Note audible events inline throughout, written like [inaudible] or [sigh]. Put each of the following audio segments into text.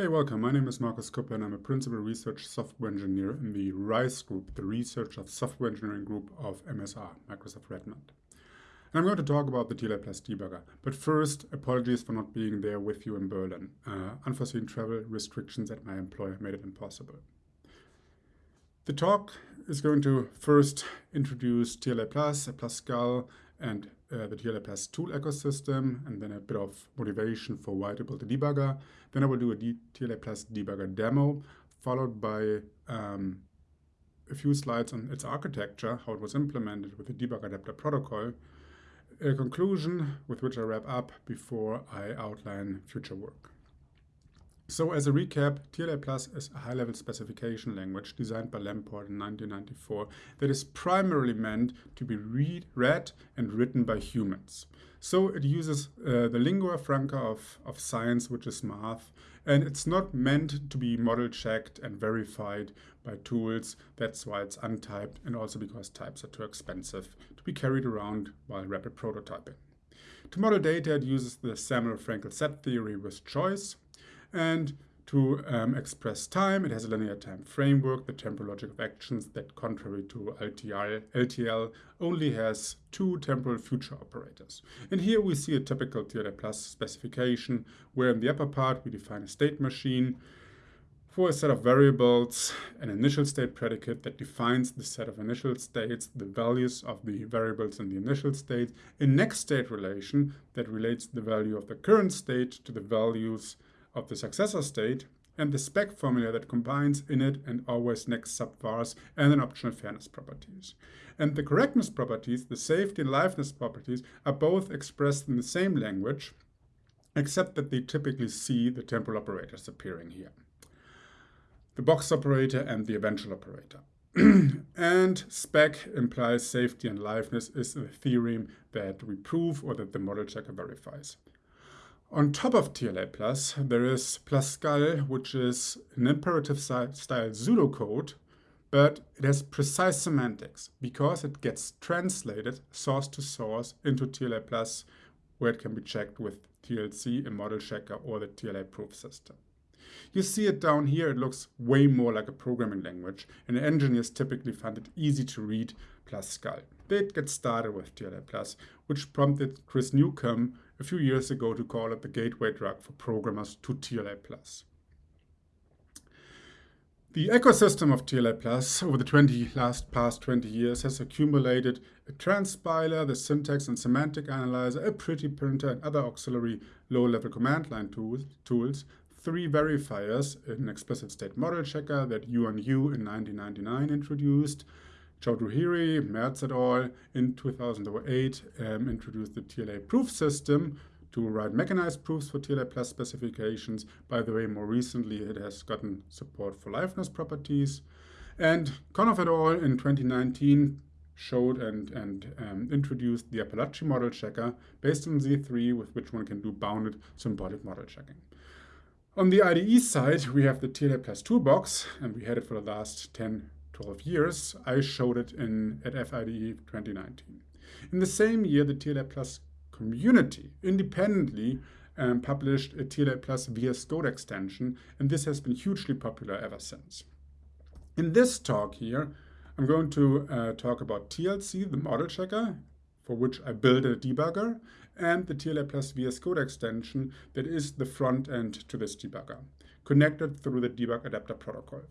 Hey, welcome. My name is Markus Kuppe and I'm a Principal Research Software Engineer in the RISE Group, the Research of Software Engineering Group of MSR, Microsoft Redmond. And I'm going to talk about the TLA Plus debugger. But first, apologies for not being there with you in Berlin. Uh, unforeseen travel restrictions at my employer made it impossible. The talk is going to first introduce TLA Plus, PlusCal, and uh, the TLA Plus tool ecosystem, and then a bit of motivation for why to build a debugger. Then I will do a Plus debugger demo, followed by um, a few slides on its architecture, how it was implemented with the debug adapter protocol, a conclusion with which I wrap up before I outline future work. So as a recap, TLA Plus is a high-level specification language designed by Lamport in 1994 that is primarily meant to be read, read and written by humans. So it uses uh, the lingua franca of, of science, which is math, and it's not meant to be model checked and verified by tools. That's why it's untyped and also because types are too expensive to be carried around while rapid prototyping. To model data, it uses the Zermelo-Fraenkel set theory with choice, and to um, express time, it has a linear time framework, the temporal logic of actions that, contrary to LTL, LTL only has two temporal future operators. And here we see a typical TLA plus specification, where in the upper part we define a state machine for a set of variables, an initial state predicate that defines the set of initial states, the values of the variables in the initial state, a next state relation that relates the value of the current state to the values of the successor state and the spec formula that combines init and always next subvars and then optional fairness properties. And the correctness properties, the safety and liveness properties, are both expressed in the same language, except that they typically see the temporal operators appearing here. The box operator and the eventual operator. [clears throat] and spec implies safety and liveness is a theorem that we prove or that the model checker verifies. On top of TLA Plus, there is PlusCal, which is an imperative style pseudocode, but it has precise semantics because it gets translated source to source into TLA Plus, where it can be checked with TLC, a model checker, or the TLA proof system. You see it down here, it looks way more like a programming language, and engineers typically find it easy to read PlusCal. They'd get started with TLA Plus, which prompted Chris Newcombe a few years ago to call it the gateway drug for programmers to TLA+. The ecosystem of TLA Plus over the 20 last past 20 years has accumulated a transpiler, the syntax and semantic analyzer, a pretty printer, and other auxiliary low-level command line tools, tools, three verifiers, an explicit state model checker that Yuan Yu in 1999 introduced, Chaudhuri, Merz et al. in 2008 um, introduced the TLA proof system to write mechanized proofs for TLA plus specifications. By the way, more recently it has gotten support for liveness properties. And Konnov et al. in 2019 showed and, and um, introduced the Apalache model checker based on Z3 with which one can do bounded symbolic model checking. On the IDE side, we have the TLA Plus toolbox, and we had it for the last 10 12 years. I showed it in at FIDE 2019. In the same year, the TLA Plus community independently um, published a TLA Plus VS Code extension, and this has been hugely popular ever since. In this talk here, I'm going to uh, talk about TLC, the model checker, for which I built a debugger, and the TLA Plus VS Code extension that is the front end to this debugger, connected through the debug adapter protocol.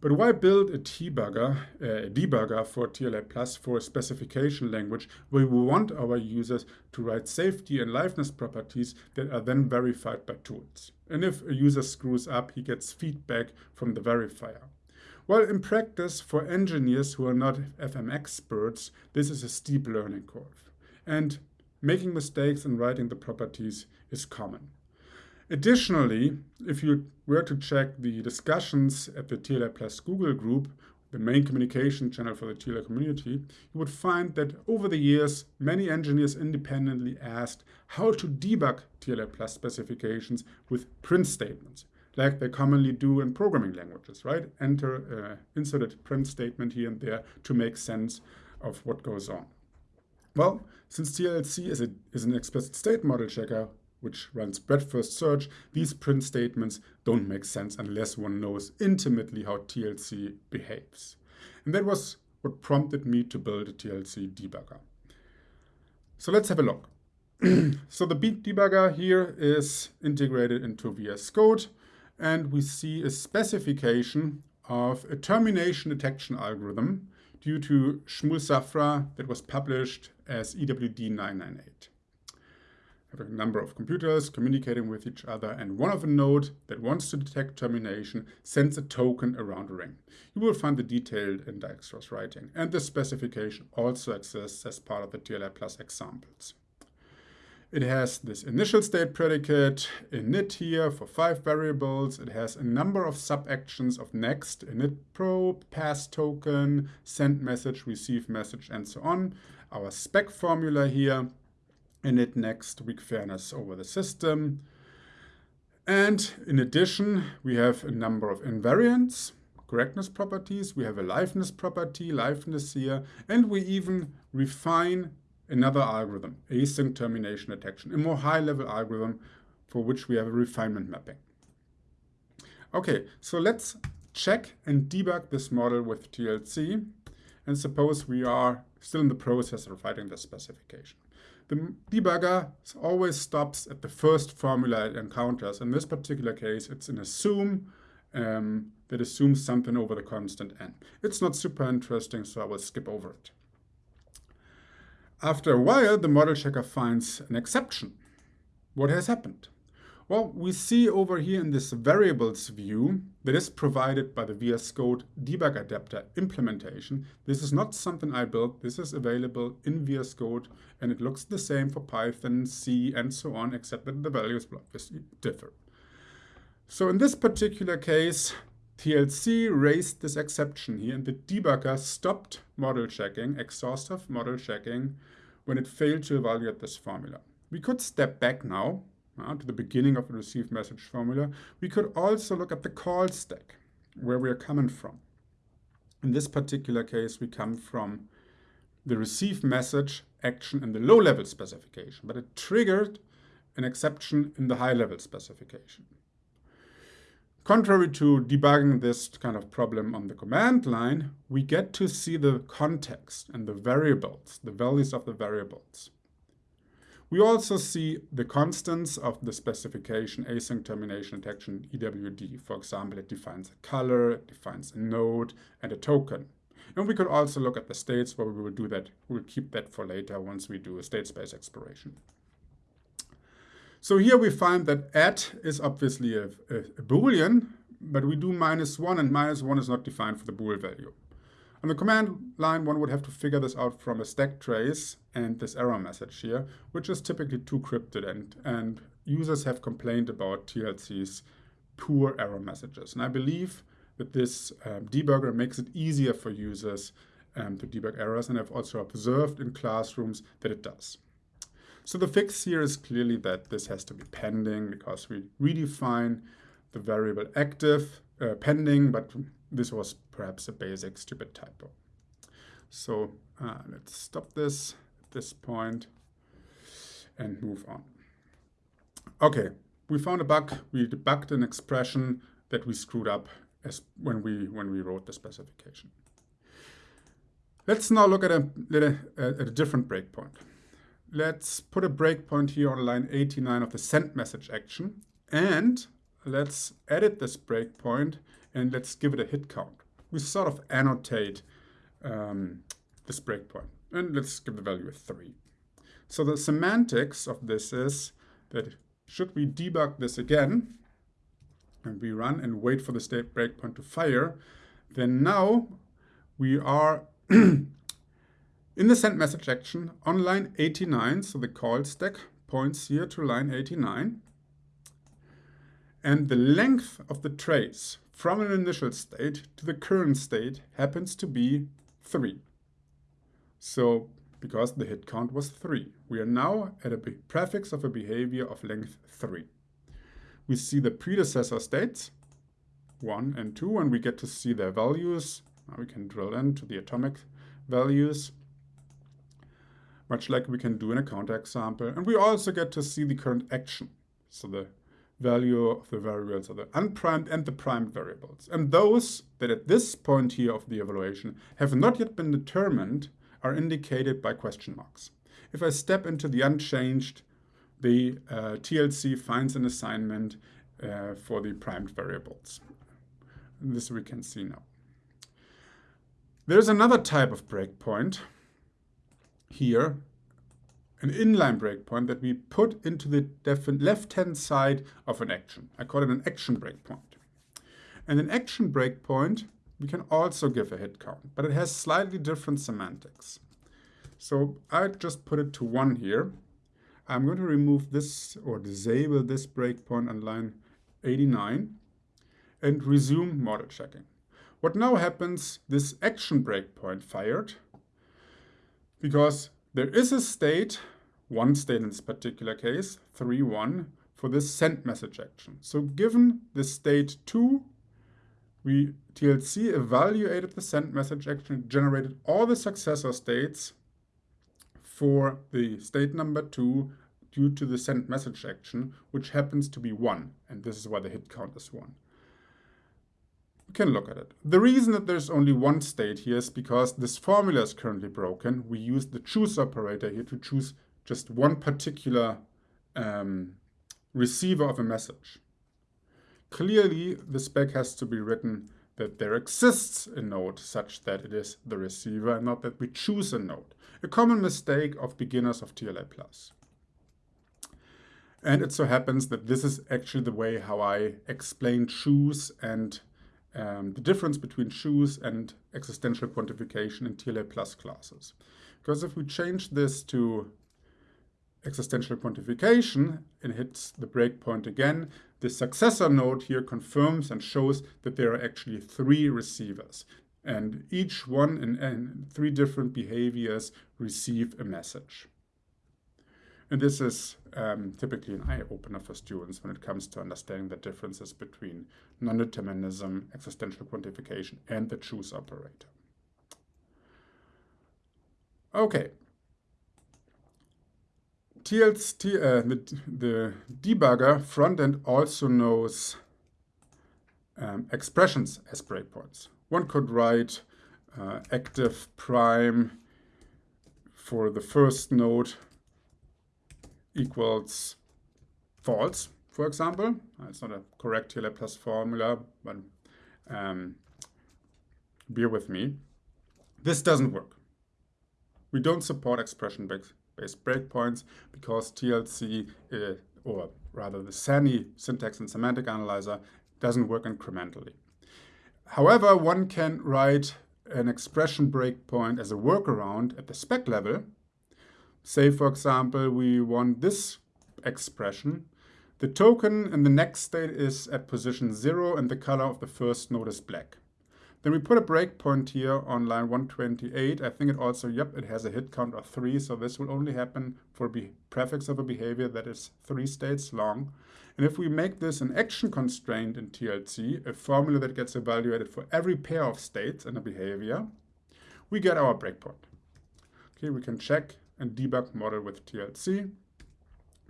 But why build a debugger, uh, a debugger for TLA Plus for a specification language where we want our users to write safety and liveness properties that are then verified by tools? And if a user screws up, he gets feedback from the verifier. Well, in practice, for engineers who are not FM experts, this is a steep learning curve. And making mistakes in writing the properties is common. Additionally, if you were to check the discussions at the TLA plus Google group, the main communication channel for the TLA community, you would find that over the years, many engineers independently asked how to debug TLA plus specifications with print statements, like they commonly do in programming languages, right? Enter, uh, a print statement here and there to make sense of what goes on. Well, since TLC is, a, is an explicit state model checker, which runs breadth first search, these print statements don't make sense unless one knows intimately how TLC behaves. And that was what prompted me to build a TLC debugger. So let's have a look. [clears throat] so the beat debugger here is integrated into VS Code and we see a specification of a termination detection algorithm due to Shmuel Safra that was published as EWD 998. Have a number of computers communicating with each other and one of a node that wants to detect termination sends a token around a ring. You will find the detailed in Dijkstra's writing and the specification also exists as part of the TLA plus examples. It has this initial state predicate, init here for five variables. It has a number of sub-actions of next, init probe, pass token, send message, receive message, and so on. Our spec formula here, init next, weak fairness over the system. And in addition, we have a number of invariants, correctness properties. We have a liveness property, liveness here, and we even refine another algorithm, async termination detection, a more high-level algorithm for which we have a refinement mapping. Okay, so let's check and debug this model with TLC. And suppose we are still in the process of writing the specification. The debugger always stops at the first formula it encounters. In this particular case, it's an assume um, that assumes something over the constant n. It's not super interesting, so I will skip over it. After a while, the model checker finds an exception. What has happened? Well, we see over here in this variables view that is provided by the VS Code debug adapter implementation. This is not something I built. This is available in VS Code and it looks the same for Python, C, and so on, except that the values obviously differ. So in this particular case, TLC raised this exception here and the debugger stopped model checking, exhaustive model checking, when it failed to evaluate this formula. We could step back now uh, to the beginning of the receive message formula. We could also look at the call stack, where we are coming from. In this particular case, we come from the receive message action in the low-level specification, but it triggered an exception in the high-level specification. Contrary to debugging this kind of problem on the command line, we get to see the context and the variables, the values of the variables. We also see the constants of the specification async termination detection EWD. For example, it defines a color, it defines a node, and a token. And we could also look at the states where we will do that. We'll keep that for later once we do a state space exploration. So here we find that at is obviously a, a, a boolean, but we do minus 1, and minus 1 is not defined for the bool value. On the command line, one would have to figure this out from a stack trace and this error message here, which is typically too cryptic, and, and users have complained about TLC's poor error messages. And I believe that this um, debugger makes it easier for users um, to debug errors, and I've also observed in classrooms that it does. So the fix here is clearly that this has to be pending because we redefine the variable active uh, pending, but this was perhaps a basic stupid typo. So uh, let's stop this at this point and move on. Okay, we found a bug. We debugged an expression that we screwed up as when we when we wrote the specification. Let's now look at a, at a different breakpoint let's put a breakpoint here on line 89 of the send message action. And let's edit this breakpoint and let's give it a hit count. We sort of annotate um, this breakpoint. And let's give the value a 3. So the semantics of this is that should we debug this again, and we run and wait for the state breakpoint to fire, then now we are [clears throat] In the send message action on line 89, so the call stack points here to line 89, and the length of the trace from an initial state to the current state happens to be 3. So because the hit count was 3. We are now at a prefix of a behavior of length 3. We see the predecessor states, 1 and 2, and we get to see their values. Now we can drill into the atomic values much like we can do in a counter example. And we also get to see the current action. So the value of the variables are the unprimed and the primed variables. And those that at this point here of the evaluation have not yet been determined are indicated by question marks. If I step into the unchanged, the uh, TLC finds an assignment uh, for the primed variables. This we can see now. There's another type of breakpoint here, an inline breakpoint that we put into the left-hand side of an action. I call it an action breakpoint. And an action breakpoint, we can also give a hit count, but it has slightly different semantics. So I just put it to one here. I'm going to remove this or disable this breakpoint on line 89 and resume model checking. What now happens, this action breakpoint fired because there is a state, one state in this particular case, 3, 1, for this send message action. So given the state 2, we TLC evaluated the send message action, generated all the successor states for the state number 2 due to the send message action, which happens to be 1. And this is why the hit count is 1. Can look at it. The reason that there's only one state here is because this formula is currently broken. We use the choose operator here to choose just one particular um, receiver of a message. Clearly, the spec has to be written that there exists a node such that it is the receiver and not that we choose a node. A common mistake of beginners of TLA+. And it so happens that this is actually the way how I explain choose and um, the difference between choose and existential quantification in TLA plus classes. Because if we change this to existential quantification and hits the breakpoint again, the successor node here confirms and shows that there are actually three receivers. And each one in three different behaviors receive a message. And this is um, typically an eye-opener for students when it comes to understanding the differences between non-determinism, existential quantification, and the choose operator. Okay. TLC, uh, the, the debugger frontend also knows um, expressions as breakpoints. One could write uh, active prime for the first node equals false, for example. It's not a correct TLA plus formula, but um, bear with me. This doesn't work. We don't support expression-based breakpoints because TLC, uh, or rather the SANY syntax and semantic analyzer, doesn't work incrementally. However, one can write an expression breakpoint as a workaround at the spec level Say, for example, we want this expression. The token in the next state is at position 0 and the color of the first node is black. Then we put a breakpoint here on line 128. I think it also, yep, it has a hit count of 3, so this will only happen for a prefix of a behavior that is 3 states long. And if we make this an action constraint in TLC, a formula that gets evaluated for every pair of states in a behavior, we get our breakpoint. Okay, we can check and debug model with TLC.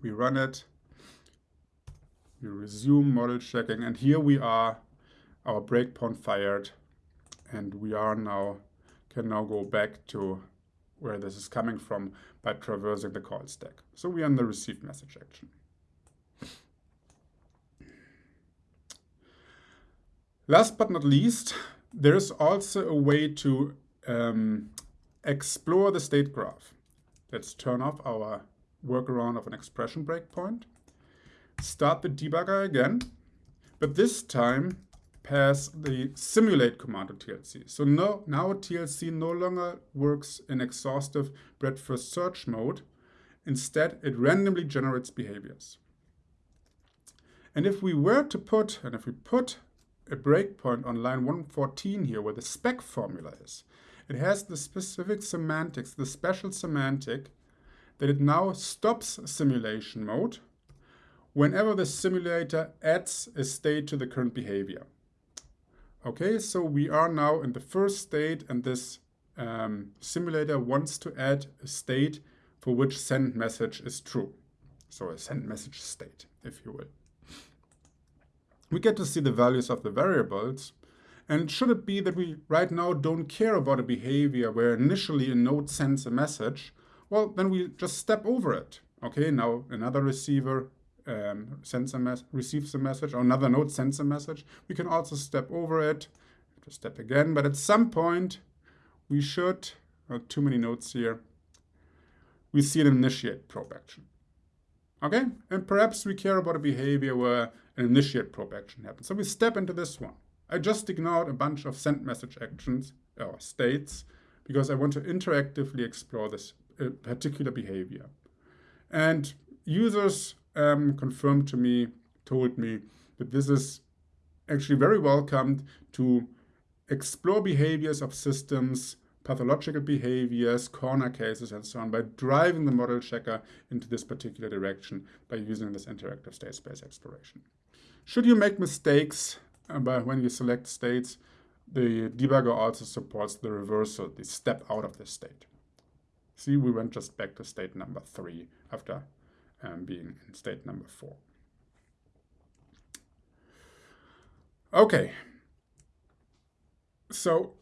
We run it. We resume model checking. And here we are, our breakpoint fired. And we are now, can now go back to where this is coming from by traversing the call stack. So we are in the receive message action. Last but not least, there is also a way to um, explore the state graph. Let's turn off our workaround of an expression breakpoint. Start the debugger again, but this time pass the simulate command to TLC. So no, now TLC no longer works in exhaustive breadth first search mode. Instead, it randomly generates behaviors. And if we were to put, and if we put a breakpoint on line 114 here where the spec formula is, it has the specific semantics, the special semantic, that it now stops simulation mode whenever the simulator adds a state to the current behavior. Okay, so we are now in the first state and this um, simulator wants to add a state for which send message is true. so a send message state, if you will. We get to see the values of the variables, and should it be that we right now don't care about a behavior where initially a node sends a message, well, then we just step over it. Okay, now another receiver um, sends a mess receives a message, or another node sends a message. We can also step over it, to step again, but at some point we should, not too many nodes here, we see an initiate probe action. Okay, and perhaps we care about a behavior where an initiate probe action happens. So we step into this one. I just ignored a bunch of send message actions or states because I want to interactively explore this uh, particular behavior. And users um, confirmed to me, told me that this is actually very welcomed to explore behaviors of systems, pathological behaviors, corner cases, and so on by driving the model checker into this particular direction by using this interactive state space exploration. Should you make mistakes by when you select states, the debugger also supports the reversal, the step out of the state. See, we went just back to state number three after um, being in state number four. Okay, so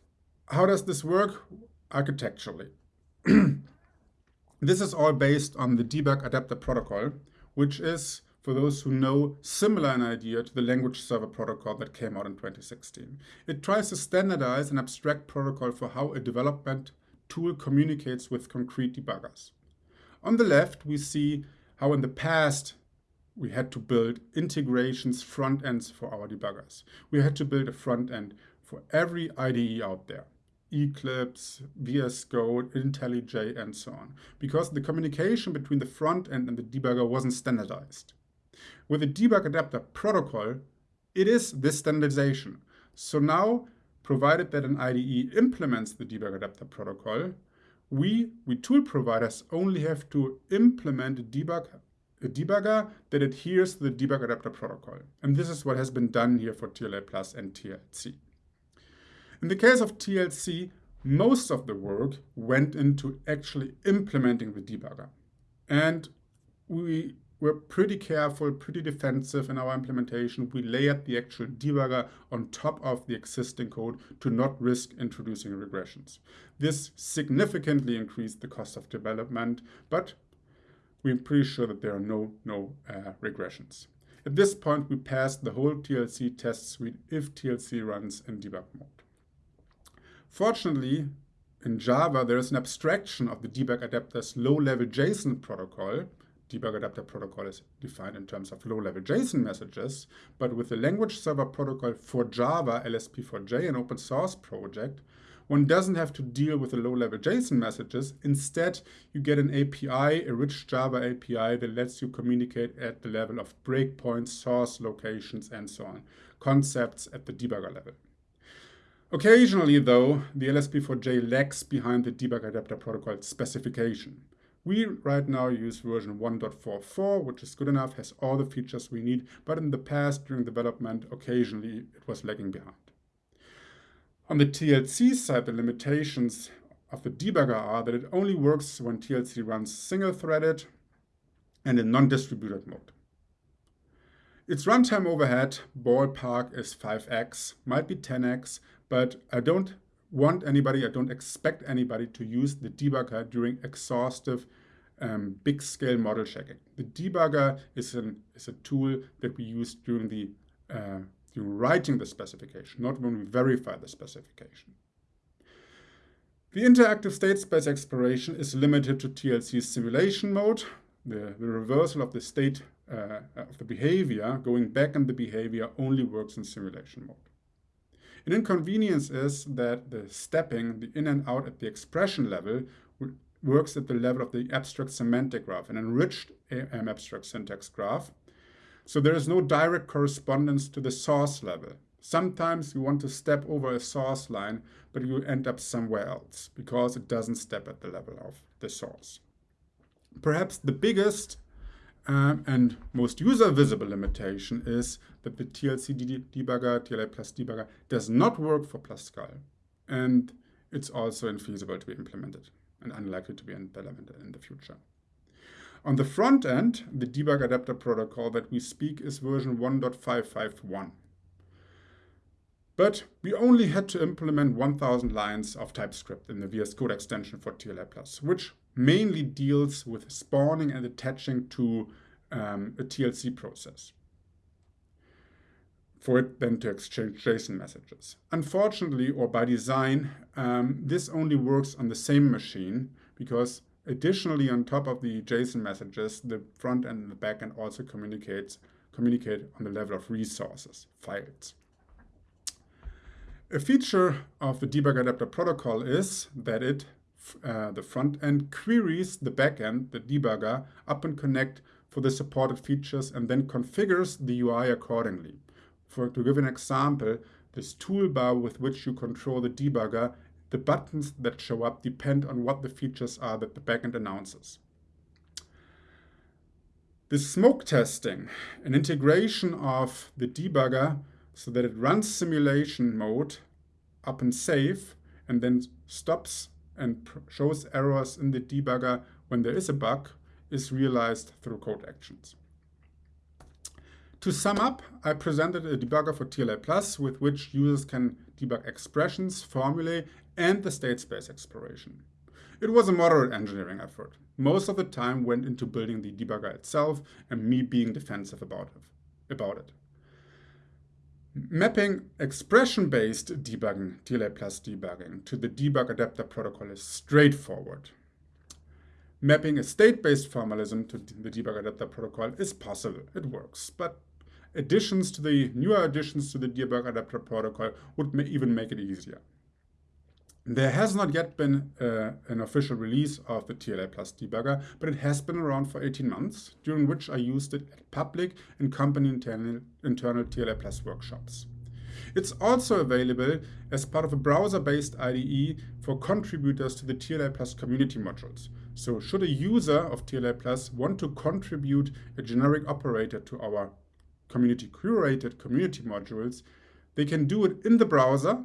how does this work architecturally? [clears throat] this is all based on the debug adapter protocol, which is, for those who know, similar in idea to the language server protocol that came out in 2016. It tries to standardize an abstract protocol for how a development tool communicates with concrete debuggers. On the left, we see how in the past we had to build integrations, front ends for our debuggers. We had to build a front end for every IDE out there. Eclipse, VS Code, IntelliJ, and so on, because the communication between the front end and the debugger wasn't standardized. With the debug adapter protocol, it is this standardization. So now, provided that an IDE implements the debug adapter protocol, we, we tool providers only have to implement a, debug, a debugger that adheres to the debug adapter protocol. And this is what has been done here for TLA Plus and TLC. In the case of TLC, most of the work went into actually implementing the debugger. And we were pretty careful, pretty defensive in our implementation. We layered the actual debugger on top of the existing code to not risk introducing regressions. This significantly increased the cost of development, but we're pretty sure that there are no, no uh, regressions. At this point, we passed the whole TLC test suite if TLC runs in debug mode. Fortunately, in Java, there is an abstraction of the debug adapter's low-level JSON protocol. Debug adapter protocol is defined in terms of low-level JSON messages, but with the language server protocol for Java, LSP4j, an open source project, one doesn't have to deal with the low-level JSON messages. Instead, you get an API, a rich Java API that lets you communicate at the level of breakpoints, source locations, and so on, concepts at the debugger level. Occasionally, though, the LSP4j lags behind the debug adapter protocol specification. We right now use version 1.44, which is good enough, has all the features we need, but in the past, during development, occasionally it was lagging behind. On the TLC side, the limitations of the debugger are that it only works when TLC runs single-threaded and in non-distributed mode. Its runtime overhead, ballpark, is 5x, might be 10x, but I don't want anybody, I don't expect anybody to use the debugger during exhaustive um, big scale model checking. The debugger is, an, is a tool that we use during the uh, during writing the specification, not when we verify the specification. The interactive state space exploration is limited to TLC simulation mode. The, the reversal of the state uh, of the behavior, going back in the behavior, only works in simulation mode. An inconvenience is that the stepping, the in and out at the expression level, works at the level of the abstract semantic graph, an enriched abstract syntax graph. So there is no direct correspondence to the source level. Sometimes you want to step over a source line, but you end up somewhere else because it doesn't step at the level of the source. Perhaps the biggest um, and most user visible limitation is that the TLC debugger, TLA plus debugger, does not work for PlusCal. And it's also infeasible to be implemented and unlikely to be implemented in the future. On the front end, the debug adapter protocol that we speak is version 1.551. But we only had to implement 1000 lines of TypeScript in the VS Code extension for TLA+, which mainly deals with spawning and attaching to um, a TLC process for it then to exchange JSON messages. Unfortunately, or by design, um, this only works on the same machine because additionally on top of the JSON messages, the front end and the back end also communicates communicate on the level of resources, files. A feature of the debug adapter protocol is that it, uh, the front end queries the back end, the debugger, up and connect for the supported features and then configures the UI accordingly. For, to give an example, this toolbar with which you control the debugger, the buttons that show up depend on what the features are that the backend announces. The smoke testing, an integration of the debugger so that it runs simulation mode up and safe and then stops and shows errors in the debugger when there is a bug is realized through code actions. To sum up, I presented a debugger for TLA Plus with which users can debug expressions, formulae, and the state space exploration. It was a moderate engineering effort. Most of the time went into building the debugger itself and me being defensive about it. About it. Mapping expression-based debugging, TLA plus debugging, to the debug adapter protocol is straightforward. Mapping a state-based formalism to the debug adapter protocol is possible. It works, but additions to the newer additions to the debug adapter protocol would even make it easier. There has not yet been uh, an official release of the TLA Plus debugger, but it has been around for 18 months, during which I used it at public and company internal, internal TLA Plus workshops. It's also available as part of a browser-based IDE for contributors to the TLA Plus community modules. So should a user of TLA Plus want to contribute a generic operator to our community curated community modules, they can do it in the browser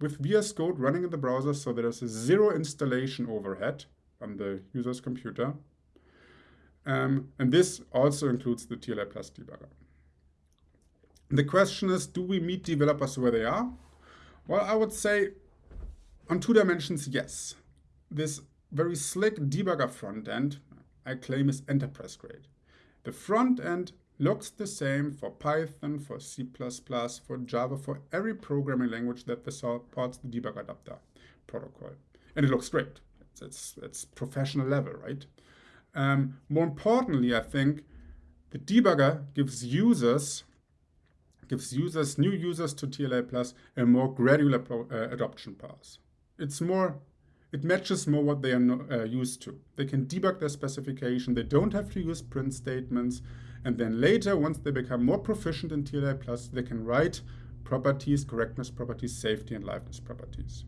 with VS Code running in the browser so there's zero installation overhead on the user's computer. Um, and this also includes the TLA Plus debugger. The question is, do we meet developers where they are? Well, I would say on two dimensions, yes. This very slick debugger front end, I claim is enterprise grade. The front end looks the same for Python, for C++, for Java, for every programming language that supports the debug adapter protocol. And it looks great. It's, it's, it's professional level, right? Um, more importantly, I think the debugger gives users gives users, new users to TLA Plus, a more gradual uh, adoption path. It's more, it matches more what they are no, uh, used to. They can debug their specification. They don't have to use print statements. And then later, once they become more proficient in TLA Plus, they can write properties, correctness properties, safety and liveness properties.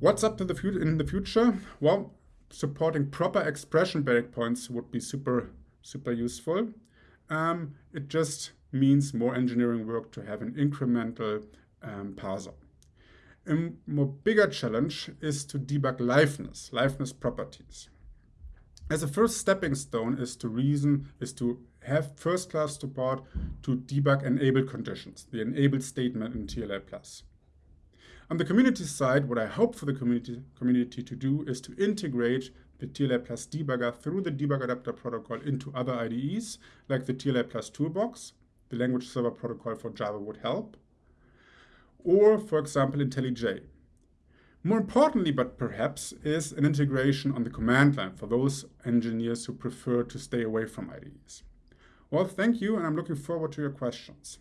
What's up to the in the future? Well, supporting proper expression breakpoints would be super, super useful. Um, it just means more engineering work to have an incremental um, parser. A more bigger challenge is to debug liveness, liveness properties as a first stepping stone is to reason, is to have first-class support to debug enable conditions, the enable statement in TLA+. On the community side, what I hope for the community, community to do is to integrate the TLA Plus debugger through the debug adapter protocol into other IDEs, like the TLA Plus toolbox, the language server protocol for Java would help, or for example IntelliJ, more importantly, but perhaps, is an integration on the command line for those engineers who prefer to stay away from IDEs. Well, thank you, and I'm looking forward to your questions.